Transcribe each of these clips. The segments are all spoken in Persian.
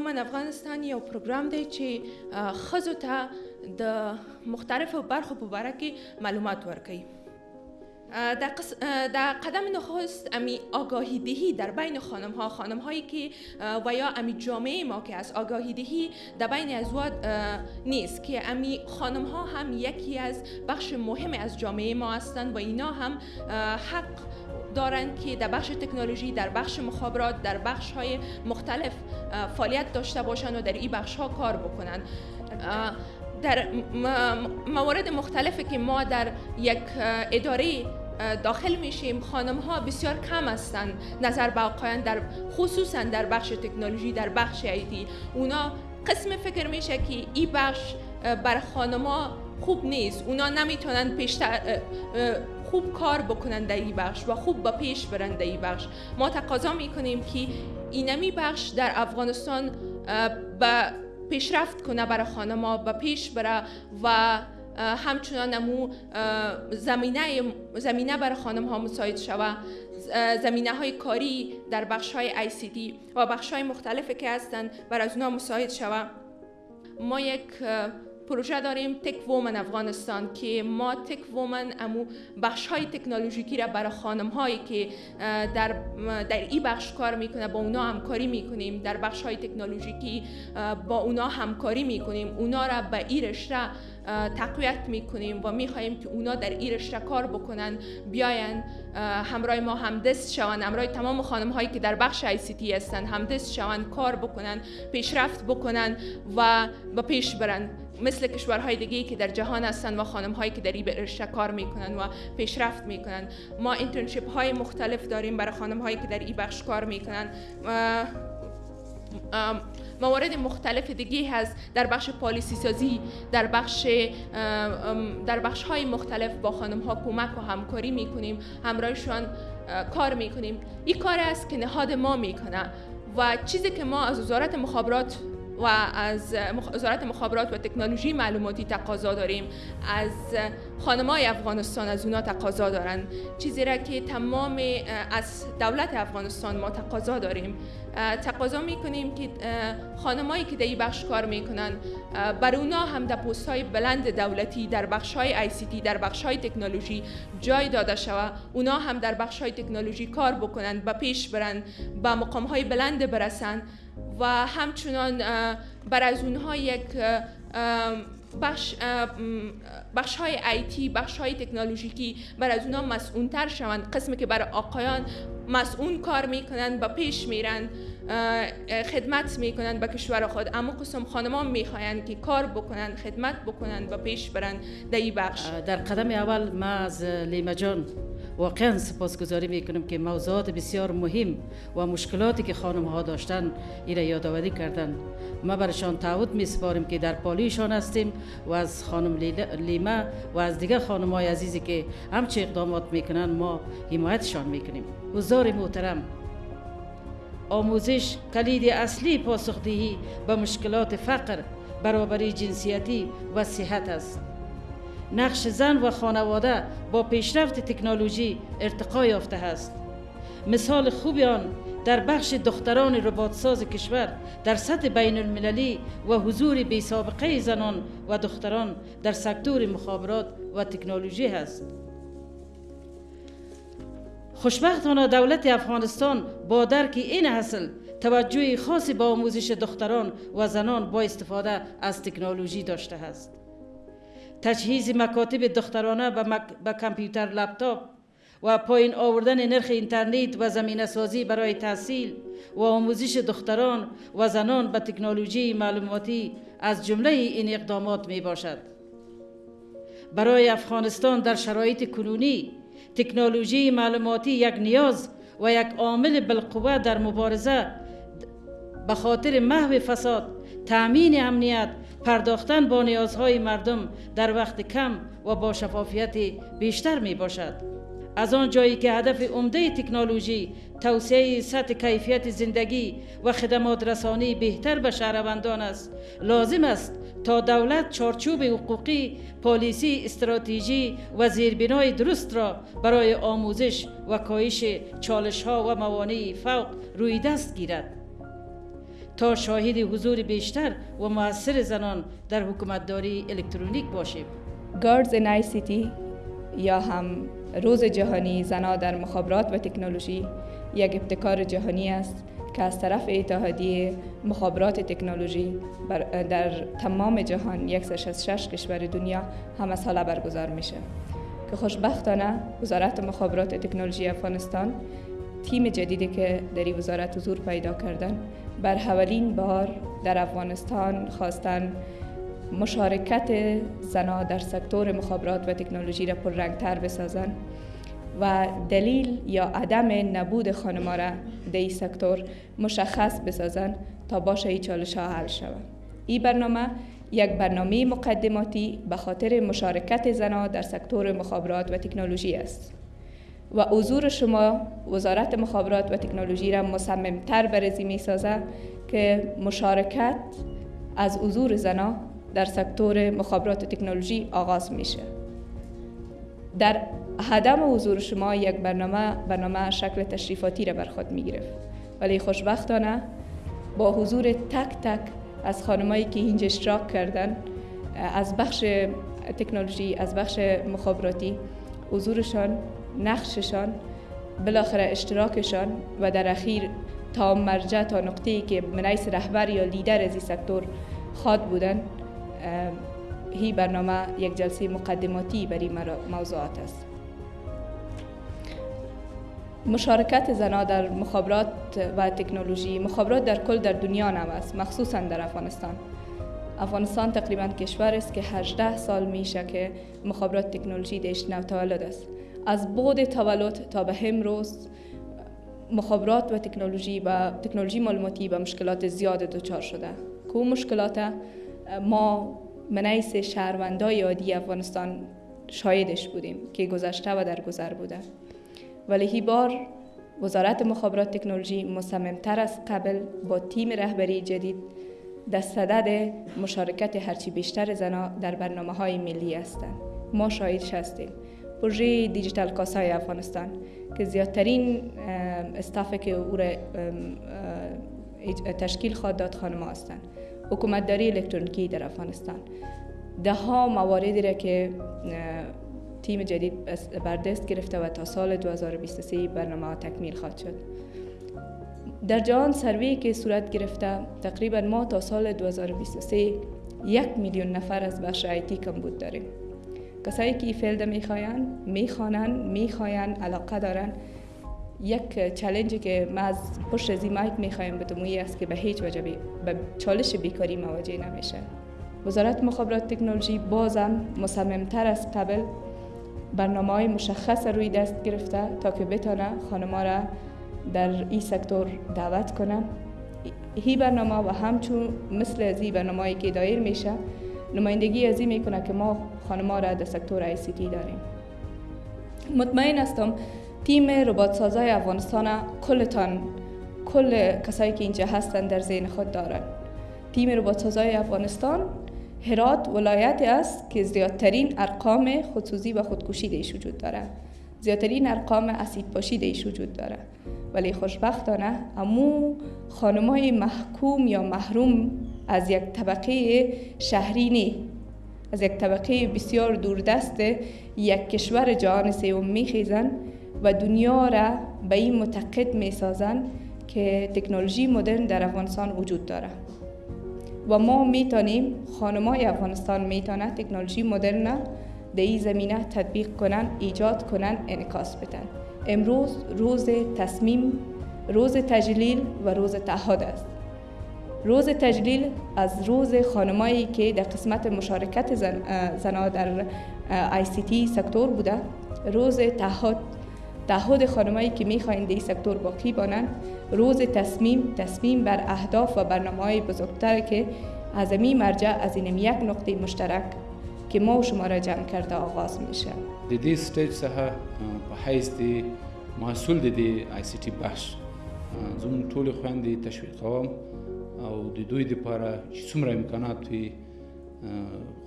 وومن افغانستان یو پروګرام دی چې خزو ته د مختلفو برخو په باره کې معلومات ورکوي. در, قس... در قدم نخست امی آگاهی دهی در بین خانم ها خانم هایی که و یا امی جامعه ما که از آگاهی دهی در بین ازواج نیست که امی خانم ها هم یکی از بخش مهم از جامعه ما هستند و اینا هم حق دارند که در بخش تکنولوژی در بخش مخابرات در بخش های مختلف فعالیت داشته باشند و در این بخش ها کار بکنند در موارد مختلفی که ما در یک اداره داخل میشیم. خانم ها بسیار کم هستند نظر به در خصوصا در بخش تکنولوژی در بخش ایتی اونا قسم فکر میشه که این بخش بر خانم ها خوب نیست. اونا نمی‌تونن پیشتر خوب کار بکنن در این بخش و خوب با پیش برن در این بخش. ما تقاضا می‌کنیم که اینمی بخش در افغانستان به پیشرفت کنه برای خانما و پیش بره و همچنان امو زمینه زمینه برای خانم ها مساعد شوه. زمینه های کاری در بخش های دی و بخش های مختلفی که هستند برای از اونها مساعد شوه. ما یک پروژه داریم تک وومن افغانستان که ما تک وومن امو بخش های تکنولوژیکی را برای خانم هایی که در در این بخش کار می‌کنه با اونا همکاری می‌کنیم. در بخش های تکنولوژیکی با اونا همکاری می‌کنیم. اونا را به این رشته تقویت می‌کنیم و می‌خواهیم که اونا در این رشته کار بکنن بیاین همراه ما همدست شوند. همراه تمام خانم هایی که در بخش آی سی تی هستند همدست شوند کار بکنن پیشرفت بکنن و به پیش برن. مثل کشورهای دیگه که در جهان هستند و خانم هایی که در این رشته کار می‌کنن و پیشرفت می‌کنن. ما اینترنشیپ های مختلف داریم برای خانم هایی که در این بخش کار می‌کنن. موارد مختلف دیگه هست در بخش پالیسی سازی در بخش در بخش های مختلف با خانم ها کمک و همکاری می‌کنیم همراهشان کار می‌کنیم. این کار است که نهاد ما می‌کنه و چیزی که ما از وزارت مخابرات و از وزارت مخابرات و تکنولوژی معلوماتی تقاضا داریم. از خانمای افغانستان از اونا تقاضا دارن. چیزی را که تمام از دولت افغانستان ما تقاضا داریم. تقاضا می‌کنیم که خانمایی که در این بخش کار می‌کنن بر اونا هم در پست های بلند دولتی در بخش های آی سی تی در بخش های تکنولوژی جای داده شود اونا هم در بخش های تکنولوژی کار بکنن به پیش برن به مقام های بلند برسن. و همچنان بر از اونها یک بخش, بخش های آیتی بخش های تکنولوژیکی بر از اونها مسئولتر شوند. قسمی که برای آقایان مسئول کار می‌کنند و پیش میرن خدمت می‌کنند به کشور خود. اما قسم خانمان می‌خواهند که کار بکنند خدمت بکنند و پیش برند. در این بخش در قدم اول ما از لیما جان واقعا سپاسگزاری می‌کنم که موضوعات بسیار مهم و مشکلاتی که خانم ها داشتن را یادآوری کردند. ما برشان تعهد می سپاریم که در پالیشان هستیم و از خانم لیما و از دیگر خانم های عزیزی که همچه اقدامات می‌کنن ما حمایتشان می‌کنیم. حضار محترم آموزش کلید اصلی پاسخدهی به مشکلات فقر برابری جنسیتی و صحت است. نقش زن و خانواده با پیشرفت تکنولوژی ارتقا یافته است. مثال خوبی آن در بخش دختران رباطساز کشور در سطح بین المللی و حضور بی سابقه زنان و دختران در سکتور مخابرات و تکنولوژی است. خوشبختانه دولت افغانستان با درک این حاصل توجه خاصی با آموزش دختران و زنان با استفاده از تکنولوژی داشته است. تجهیز مکاتب دخترانه به کامپیوتر لپتاپ و پایین آوردن نرخ اینترنت و زمینه سازی برای تحصیل و آموزش دختران و زنان به تکنولوژی معلوماتی از جمله این اقدامات می باشد. برای افغانستان در شرایط کنونی تکنولوژی معلوماتی یک نیاز و یک عامل بالقوه در مبارزه به خاطر محو فساد تأمین امنیت پرداختن با نیازهای مردم در وقت کم و با شفافیت بیشتر می باشد. از آن جایی که هدف عمده تکنولوژی توسعه سطح کیفیت زندگی و خدمات رسانی بهتر به شهروندان است لازم است تا دولت چارچوب حقوقی پالیسی استراتژی و زیربنای درست را برای آموزش و کاهش چالش ها و موانع فوق روی دست گیرد. تا شاهد حضور بیشتر و موثر زنان در حکومتداری الکترونیک باشیم. گاردز ان تی یا هم روز جهانی زنا در مخابرات و تکنولوژی یک ابتکار جهانی است که از طرف اتحادیه مخابرات تکنولوژی در تمام جهان 166 کشور دنیا همه ساله برگزار میشه. که خوشبختانه وزارت مخابرات تکنولوژی افغانستان تیم جدیدی که در وزارت حضور پیدا کردن بر حولین بار در افغانستان خواستن مشارکت زنا در سکتور مخابرات و تکنولوژی را پررنگتر بسازند و دلیل یا عدم نبود خانما را در این سکتور مشخص بسازند تا باشه این چالش ها حل شود. این برنامه یک برنامه مقدماتی به خاطر مشارکت زنان در سکتور مخابرات و تکنولوژی است. و حضور شما وزارت مخابرات و تکنولوژی را مصممتر برزی می سازه که مشارکت از حضور زنان در سکتور مخابرات و تکنولوژی آغاز میشه. در هدم حضور شما یک برنامه برنامه شکل تشریفاتی را بر خود می گرفت ولی خوشبختانه با حضور تک تک از خانمایی که اینجا اشتراک کردن از بخش تکنولوژی از بخش مخابراتی حضورشان نقششان بالاخره اشتراکشان و در اخیر تا مرجع تا نقطه که منیس رهبر یا لیدر از این سکتور خواد بودن هی برنامه یک جلسه مقدماتی برای موضوعات است. مشارکت زنان در مخابرات و تکنولوژی مخابرات در کل در دنیا نم است مخصوصا در افغانستان. افغانستان تقریبا کشور است که 18 سال میشه که مخابرات تکنولوژی دیش نو تولد است. از بود تولد تا به امروز مخابرات و تکنولوژی و تکنولوژی معلوماتی به مشکلات زیاد دچار شده. که مشکلات ما منیس شهروندای عادی افغانستان شایدش بودیم که گذشته و در گذر بوده. ولی هی بار وزارت مخابرات تکنولوژی مصممتر از قبل با تیم رهبری جدید در صدد مشارکت هرچی بیشتر زنا در برنامه های ملی هستند. ما شاهدش هستیم پروژه دیجیتال کاسای افغانستان که زیادترین استافه که او را تشکیل خواهد داد خانم هستند. حکومتداری الکترونیکی در افغانستان. ده ها مواردی را که تیم جدید بر دست گرفته و تا سال 2023 برنامه تکمیل خواهد شد. در جهان survey که صورت گرفته تقریبا ما تا سال 2023 یک میلیون نفر از بخش IT کمبود داریم. کسایی که field می‌خواین می‌خوانن می‌خواین علاقه دارن یک challenge ی که ما از پشت از مایک می‌خوایم به است که به هیچ وجه به چالش بیکاری مواجه نمیشه. وزارت مخابرات تکنولوژی بازم مصممتر از قبل برنامه های مشخص روی دست گرفته تا که بتانه خانما را در این سکتور دعوت کنه. هی برنامه و همچون مثل این برنامه که دایر میشه نمایندگی از این می‌کنه که ما خانما را در سکتور آی سی تی داریم. مطمئن هستم تیم ربات سازای افغانستان کلتان کل کسایی که اینجا هستن در ذهن خود دارن. تیم ربات سازای افغانستان هرات ولایت است که زیادترین ارقام خودسوزی و خودکشی دیش وجود داره. زیادترین ارقام اسید پاشی دیش وجود داره. ولی خوشبختانه امو خانمای محکوم یا محروم از یک طبقه شهری نی. از یک طبقه بسیار دوردست یک کشور جهان سوم میخیزن و دنیا را به این معتقد می‌سازن که تکنولوژی مدرن در افغانستان وجود داره. و ما می‌تونیم خانمای افغانستان می‌تونه تکنولوژی مدرن در این زمینه تطبیق کنن ایجاد کنن انکاس بدن. امروز روز تصمیم روز تجلیل و روز تعهد است. روز تجلیل از روز خانمایی که در قسمت مشارکت زن، زنا در آی سی تی سکتور بوده. روز تعهد تعهد خانمایی که می‌خواین در این سکتور باقی بانند روز تصمیم تصمیم بر اهداف و برنامه های بزرگتر که از امی مرجع از این یک نقطه مشترک که ما و شما را جمع کرده آغاز میشه. د دې stage څخه په حیث د مسؤل د ICT بحث زموږ ټولې خویندې تشویقوم او د دوی دپاره چې څومره امکانات وي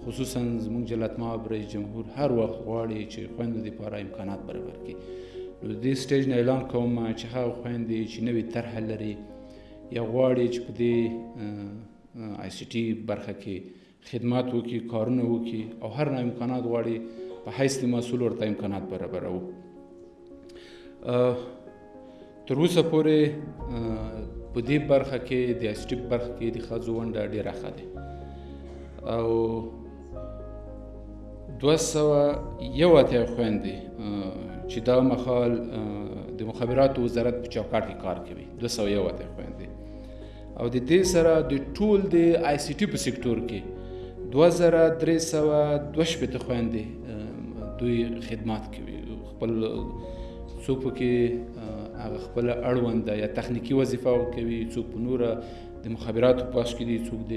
خصوصا زموږ جلالت ماب رئیس جمهور هر وخت غواړي چې خویندو دپاره امکانات برابر کړي. نو د دې stage نه اعلان کوم چې هغه خویندې چې نوې طرحه لري یا غواړي چې په دې ICT برخه کې خدمات وکړي کارونه وکړي او هر نوع امکانات غواړي په حیث د مسؤل ورته امکانات برابرو تر اوسه پورې په دې برخه کې د ټي برخه کې د ښځو ونډه ډېره ښه ده. او دوه سوه یو اتیا خویندې چې دا مخال د مخابراتو وزارت په چوکاټ کې کار کوي. دوه سوه یو اتیا خویندې او د دې سره د ټول د ICT په سکتور کې دوه زره درې سوه دوه شپېته خویندې دوی خدمات کوي. خپل څوک پکې هغه خپل اړوند یا تخنیکی وظیفه کوي څوک په نوره د مخابراتو په کې دي څوک د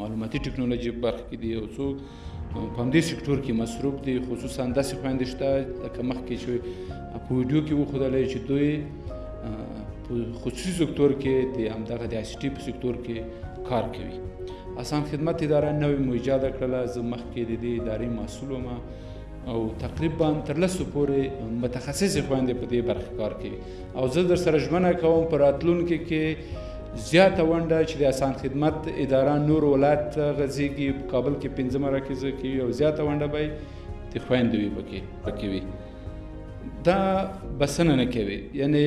معلوماتي ټکنالوژي برخه کې دي او څوک په همدې سکتور کې مصروف دي. خصوصا داسې خویندې شته لکه مخکې چې په ویډیو کې وښودلی چې دوی په خصوصي سکتور کې د همدغه د IT په سکتور کې کار کوي. اسان خدمت اداره نوې مو ایجاد کړله زه مخکې د دې ادارې مسؤل وم او تقریبا تر لسو پورې متخصصې خویندې په دې برخه کار کوي. او زه در سره ژمنه کوم په راتلونکي کې زیاته ونډه چې د اسان خدمت اداره نور ولایت غځېږي په کابل کې پنځه مراکز کوي او زیاته ونډه به د خویندې وي پکې پکې وي. دا بسنه نه کوي. یعنی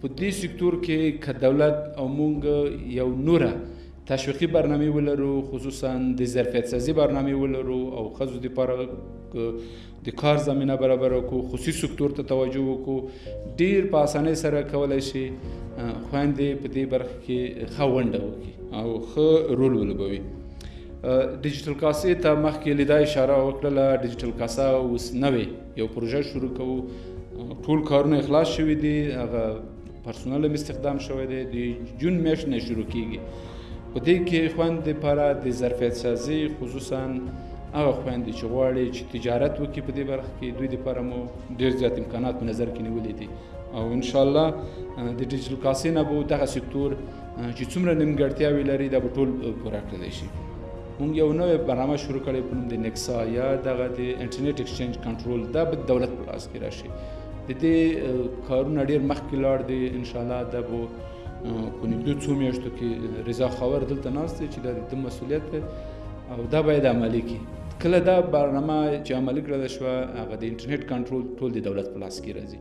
په دې سکتور کې که دولت او مونږ یو نوره تشویقي برنامه ولرو خصوصا د ظرفیت سازي برنامه ولرو او خزو د لپاره د کار زمينه برابر وکړو خصوصي سکتور ته توجه وکړو ډیر په اسانۍ سره کولای شي خويندې په دې برخه کې خوونده وکړي او خو رول ولوبوي. Digital CASA ته مخکې لیدا اشاره وکړه Digital CASA اوس نوې یو پروژه شروع کوو. ټول کارونه اخلاص شوي دي هغه پرسونل استخدام شوی دی د جون میاشت نه شروع کیږي په دې کې خوند لپاره د ظرفیت سازي خصوصا هغه خويندې چې غواړي چې تجارت وکړي په دې برخه کې دوی لپاره مو ډېر زیات امکانات په نظر کې نیولې دي. او ان شاء الله د Digital CASA نه به دغه سکتور چې څومره نیمګړتیاوې لري دا به ټول پوره کړلی شي. مونږ یو نوې برنامه شروع کړې په نوم د NIXA یا دغه د internet exchange کنټرول. دا به دولت په لاس کې راشي. د دې کارونه ډېر مخکې لاړ دي. ان شاء الله دا به په نږدې څو میاشتو کې رضا خاور دلته ناست دی چې دا د مسولیت او دا باید عملی کړي کله دا برنامه چې عملی کړل شو هغه د انټرنیټ کنټرول ټول د دولت په لاس کې راځي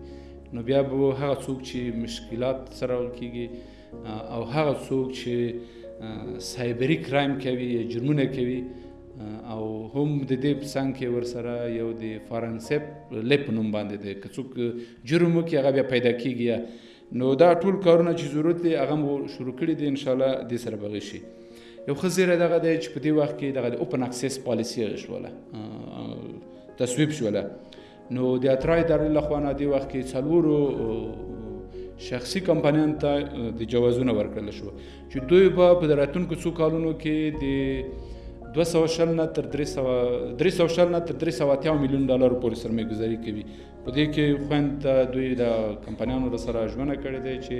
نو بیا به هغه څوک چې مشکلات سره کیږي او هغه څوک چې سایبری کرایم کوي جرمونه کوي او هم د دې څنګه کې ور سره یو د فارنسپ لپ نوم باندې د کڅوک جرم کې هغه بیا پیدا کیږي نو دا ټول کارونه چې ضرورت دی هغه مو شروع کړی دي ان شاء الله د سره بغی شي یو خزیره دغه د چې په دې وخت کې دغه اوپن اکسس پالیسی شوله تصویب شوله. نو د اترای در لخوانه دی وخت کې څلورو شخصي کمپنیان ته د جوازونه ورکړل شو چې دوی به په راتلونکو څو کالونو کې د 200 شل نه تر 300 300 شل نه تر 380 میلیون ډالر پورې سرمایه گذاري کوي په دې کې خوند دوی د کمپنیانو سره ژمنه کړې ده چې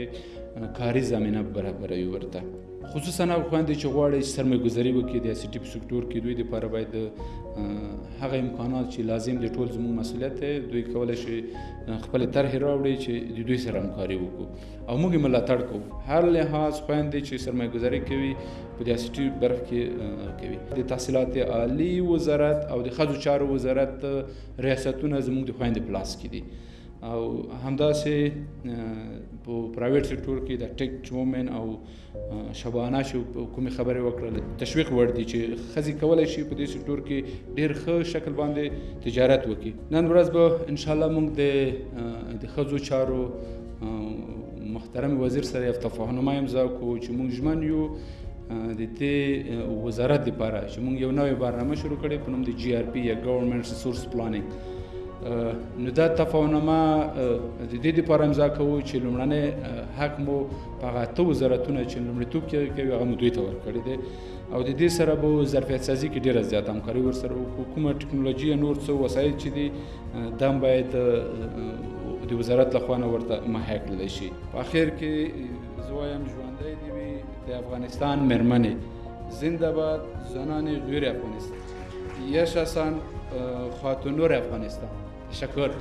کاري زمينه برابروي ورته خصوصا هغه خويندې چې غواړي سرمایه گذاري وکړي د سیټي په سکتور کې. دوی لپاره باید هغه امکانات چې لازم دي ټول زموږ مسولیت دی. دوی کولای شي خپل طرح راوړي چې د دوی سره همکاري وکړو. او موږ ملاتړ کوو. هر لحاظ خويندې چې سرمایه گذاري کوي په د سیټي برخه کې کوي. د تحصیلات عالی وزارت او د خځو چارو وزارت ریاستونه زموږ د خويندې پلاس کې دي او همداسې په پرایویټ سکتور کې د ټیک وومن او شبانه شو کومې خبرې وکړل تشویق ور دي چې خزي کولای شي په دې sector کې ډېر ښه شکل باندې تجارت وکړي. نن ورځ به ان شاء الله موږ د د خزو چارو محترم وزیر سره یو تفاهم امضا کوو چې موږ ژمن یو د دې وزارت لپاره. چې موږ یو نوې برنامه شروع کړې په نوم د GRP یا ګورنمنت ریسورس پلانینګ نو دا تفاهمنامه د دې لپاره امضا کوو چې لومړنۍ حق مو په هغه ته وزارتونه چې لومړیتوب کې کوي هغه مو دوی ته ورکړی دی او د دې سره به ظرفیت سازي کې ډیره زیاته همکاري ورسره کومه ټکنالوژي نور څه وسایل چې دي دا باید د وزارت لخوا نه ورته مهیا کړلی شي په اخر کې زه وایم ژوندی دې وي د افغانستان مېرمنې زنده باد زنان غیر افغانستان یش حسن خاتونور افغانستان Shakura.